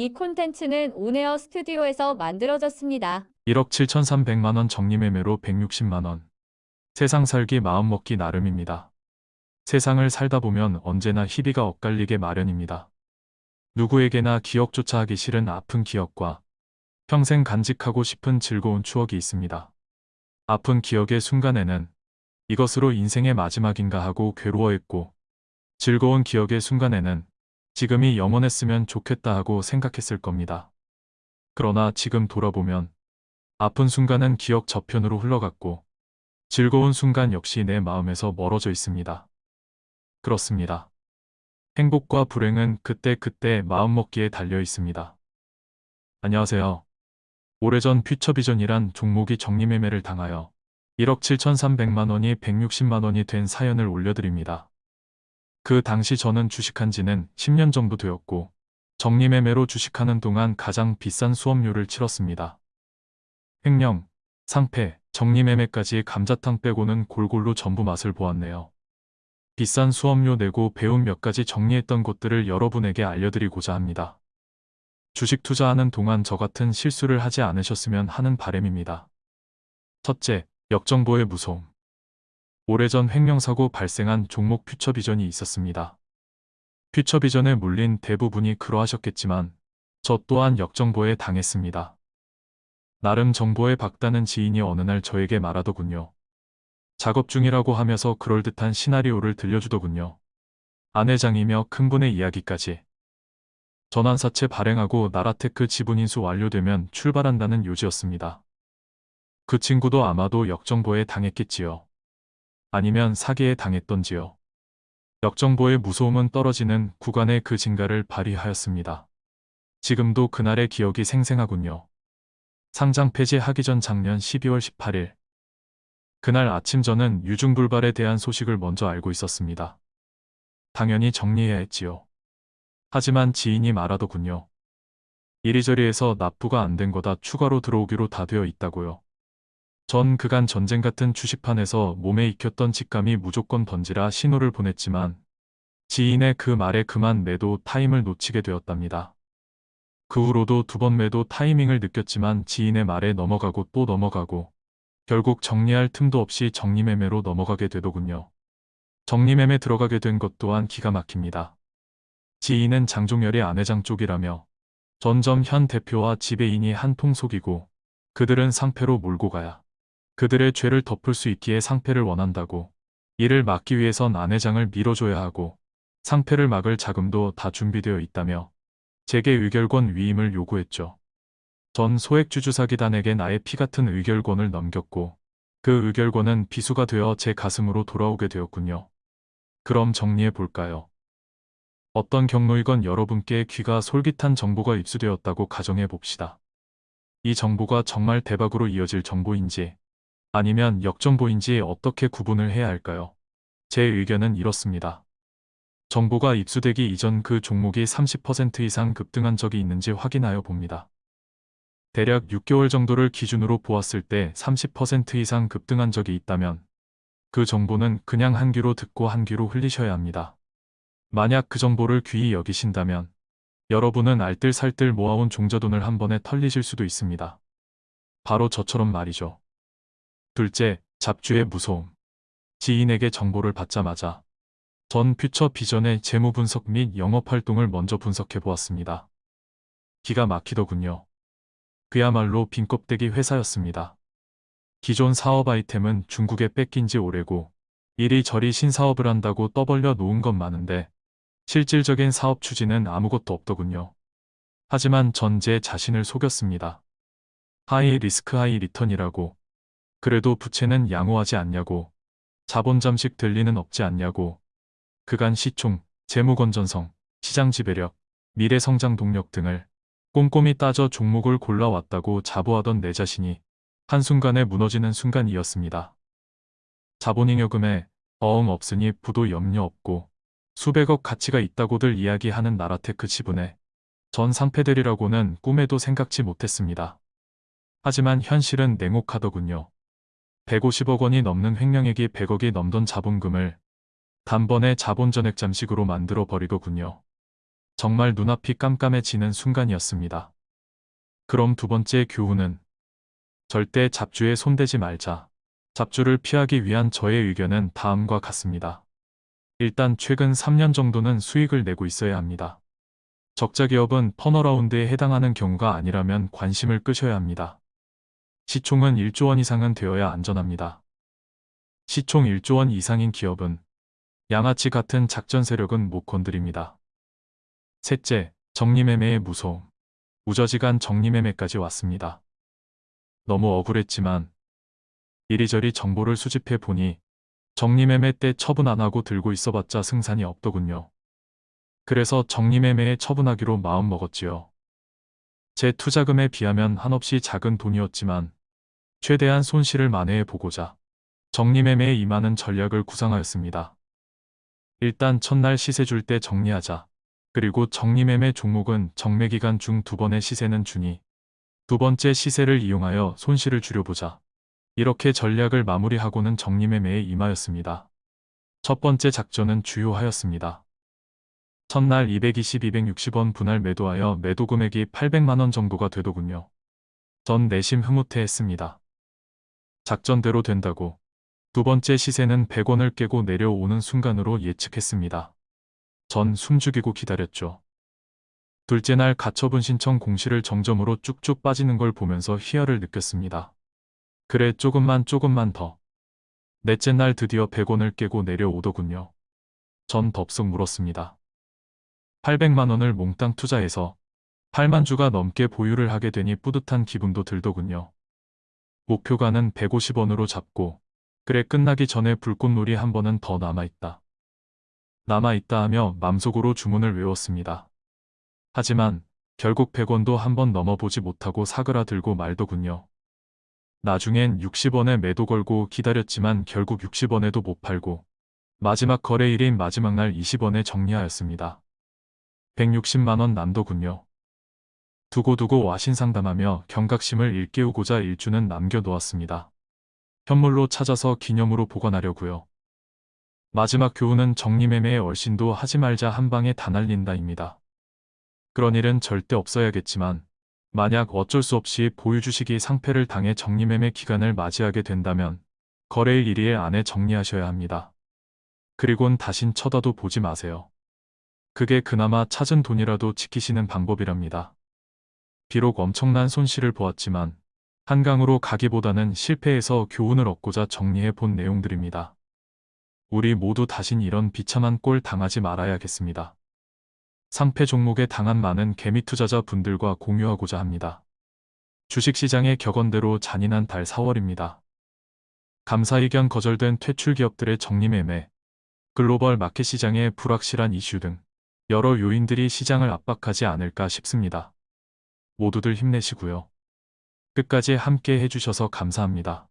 이 콘텐츠는 온에어 스튜디오에서 만들어졌습니다. 1억 7,300만원 정리매매로 160만원. 세상 살기 마음먹기 나름입니다. 세상을 살다 보면 언제나 희비가 엇갈리게 마련입니다. 누구에게나 기억조차 하기 싫은 아픈 기억과 평생 간직하고 싶은 즐거운 추억이 있습니다. 아픈 기억의 순간에는 이것으로 인생의 마지막인가 하고 괴로워했고 즐거운 기억의 순간에는 지금이 영원했으면 좋겠다 하고 생각했을 겁니다. 그러나 지금 돌아보면 아픈 순간은 기억 저편으로 흘러갔고 즐거운 순간 역시 내 마음에서 멀어져 있습니다. 그렇습니다. 행복과 불행은 그때그때 마음먹기에 달려 있습니다. 안녕하세요. 오래전 퓨처비전이란 종목이 정리매매를 당하여 1억 7,300만 원이 160만 원이 된 사연을 올려드립니다. 그 당시 저는 주식한 지는 10년 정도 되었고 정리매매로 주식하는 동안 가장 비싼 수업료를 치렀습니다. 횡령, 상패, 정리매매까지 감자탕 빼고는 골골로 전부 맛을 보았네요. 비싼 수업료 내고 배운 몇 가지 정리했던 곳들을 여러분에게 알려드리고자 합니다. 주식 투자하는 동안 저 같은 실수를 하지 않으셨으면 하는 바램입니다. 첫째, 역정보의 무서움. 오래전 횡령사고 발생한 종목 퓨처비전이 있었습니다. 퓨처비전에 물린 대부분이 그러하셨겠지만 저 또한 역정보에 당했습니다. 나름 정보에 박다는 지인이 어느 날 저에게 말하더군요. 작업 중이라고 하면서 그럴듯한 시나리오를 들려주더군요. 아내장이며 큰 분의 이야기까지. 전환사채 발행하고 나라테크 지분인수 완료되면 출발한다는 요지였습니다. 그 친구도 아마도 역정보에 당했겠지요. 아니면 사기에 당했던지요. 역정보의 무서움은 떨어지는 구간의 그 진가를 발휘하였습니다. 지금도 그날의 기억이 생생하군요. 상장 폐지하기 전 작년 12월 18일. 그날 아침 저는 유중불발에 대한 소식을 먼저 알고 있었습니다. 당연히 정리해야 했지요. 하지만 지인이 말하더군요. 이리저리 해서 납부가 안 된 거다 추가로 들어오기로 다 되어 있다고요. 전 그간 전쟁 같은 주식판에서 몸에 익혔던 직감이 무조건 던지라 신호를 보냈지만 지인의 그 말에 그만 매도 타임을 놓치게 되었답니다. 그 후로도 두 번 매도 타이밍을 느꼈지만 지인의 말에 넘어가고 또 넘어가고 결국 정리할 틈도 없이 정리매매로 넘어가게 되더군요. 정리매매 들어가게 된 것 또한 기가 막힙니다. 지인은 장종열의 아내장 쪽이라며 전점 현 대표와 지배인이 한통 속이고 그들은 상패로 몰고 가야 그들의 죄를 덮을 수 있기에 상패를 원한다고 이를 막기 위해선 아내장을 밀어줘야 하고 상패를 막을 자금도 다 준비되어 있다며 제게 의결권 위임을 요구했죠. 전 소액주주사기단에게 나의 피 같은 의결권을 넘겼고 그 의결권은 비수가 되어 제 가슴으로 돌아오게 되었군요. 그럼 정리해 볼까요? 어떤 경로이건 여러분께 귀가 솔깃한 정보가 입수되었다고 가정해 봅시다. 이 정보가 정말 대박으로 이어질 정보인지 아니면 역정보인지 어떻게 구분을 해야 할까요? 제 의견은 이렇습니다. 정보가 입수되기 이전 그 종목이 30% 이상 급등한 적이 있는지 확인하여 봅니다. 대략 6개월 정도를 기준으로 보았을 때 30% 이상 급등한 적이 있다면 그 정보는 그냥 한 귀로 듣고 한 귀로 흘리셔야 합니다. 만약 그 정보를 귀히 여기신다면 여러분은 알뜰살뜰 모아온 종자돈을 한 번에 털리실 수도 있습니다. 바로 저처럼 말이죠. 둘째, 잡주의 무서움. 지인에게 정보를 받자마자 전 퓨처 비전의 재무 분석 및 영업 활동을 먼저 분석해 보았습니다. 기가 막히더군요. 그야말로 빈껍데기 회사였습니다. 기존 사업 아이템은 중국에 뺏긴 지 오래고 이리저리 신사업을 한다고 떠벌려 놓은 건 많은데 실질적인 사업 추진은 아무것도 없더군요. 하지만 전 제 자신을 속였습니다. high risk high return이라고 그래도 부채는 양호하지 않냐고 자본 잠식 될 리는 없지 않냐고 그간 시총, 재무 건전성, 시장 지배력, 미래 성장 동력 등을 꼼꼼히 따져 종목을 골라왔다고 자부하던 내 자신이 한순간에 무너지는 순간이었습니다. 자본잉여금에 어음 없으니 부도 염려 없고 수백억 가치가 있다고들 이야기하는 나라테크 지분에 전 상패들이라고는 꿈에도 생각지 못했습니다. 하지만 현실은 냉혹하더군요. 150억 원이 넘는 횡령액이 100억이 넘던 자본금을 단번에 자본전액 잠식으로 만들어 버리더군요. 정말 눈앞이 깜깜해지는 순간이었습니다. 그럼 두 번째 교훈은 절대 잡주에 손대지 말자. 잡주를 피하기 위한 저의 의견은 다음과 같습니다. 일단 최근 3년 정도는 수익을 내고 있어야 합니다. 적자 기업은 턴어라운드에 해당하는 경우가 아니라면 관심을 끄셔야 합니다. 시총은 1조 원 이상은 되어야 안전합니다. 시총 1조 원 이상인 기업은 양아치 같은 작전 세력은 못 건드립니다. 셋째, 정리매매의 무서움. 우저지간 정리매매까지 왔습니다. 너무 억울했지만 이리저리 정보를 수집해 보니 정리매매 때 처분 안 하고 들고 있어봤자 승산이 없더군요. 그래서 정리매매에 처분하기로 마음먹었지요. 제 투자금에 비하면 한없이 작은 돈이었지만 최대한 손실을 만회해 보고자 정리매매에 임하는 전략을 구상하였습니다. 일단 첫날 시세 줄 때 정리하자. 그리고 정리매매 종목은 정매기간 중 두 번의 시세는 주니 두 번째 시세를 이용하여 손실을 줄여보자. 이렇게 전략을 마무리하고는 정리매매에 임하였습니다. 첫 번째 작전은 주요하였습니다. 첫날 220-260원 분할 매도하여 매도 금액이 800만원 정도가 되더군요. 전 내심 흐뭇해했습니다. 작전대로 된다고 두 번째 시세는 100원을 깨고 내려오는 순간으로 예측했습니다. 전 숨죽이고 기다렸죠. 둘째 날 가처분 신청 공시를 정점으로 쭉쭉 빠지는 걸 보면서 희열을 느꼈습니다. 그래 조금만 조금만 더. 넷째 날 드디어 100원을 깨고 내려오더군요. 전 덥석 물었습니다. 800만 원을 몽땅 투자해서 8만 주가 넘게 보유를 하게 되니 뿌듯한 기분도 들더군요. 목표가는 150원으로 잡고 그래 끝나기 전에 불꽃놀이 한 번은 더 남아있다. 남아있다 하며 맘속으로 주문을 외웠습니다. 하지만 결국 100원도 한 번 넘어보지 못하고 사그라들고 말더군요. 나중엔 60원에 매도 걸고 기다렸지만 결국 60원에도 못 팔고 마지막 거래일인 마지막 날 20원에 정리하였습니다. 160만원 남더군요. 두고두고 와신상담하며 경각심을 일깨우고자 일주는 남겨놓았습니다. 현물로 찾아서 기념으로 보관하려고요. 마지막 교훈은 정리매매의 얼씬도 하지 말자 한 방에 다 날린다입니다. 그런 일은 절대 없어야겠지만 만약 어쩔 수 없이 보유 주식이 상패를 당해 정리매매 기간을 맞이하게 된다면 거래일 1일 안에 정리하셔야 합니다. 그리곤 다신 쳐다도 보지 마세요. 그게 그나마 찾은 돈이라도 지키시는 방법이랍니다. 비록 엄청난 손실을 보았지만 한강으로 가기보다는 실패해서 교훈을 얻고자 정리해 본 내용들입니다. 우리 모두 다신 이런 비참한 꼴 당하지 말아야겠습니다. 상패 종목에 당한 많은 개미 투자자 분들과 공유하고자 합니다. 주식시장의 격언대로 잔인한 달 4월입니다. 감사 의견 거절된 퇴출 기업들의 정리매매, 글로벌 마켓 시장의 불확실한 이슈 등 여러 요인들이 시장을 압박하지 않을까 싶습니다. 모두들 힘내시고요. 끝까지 함께 해주셔서 감사합니다.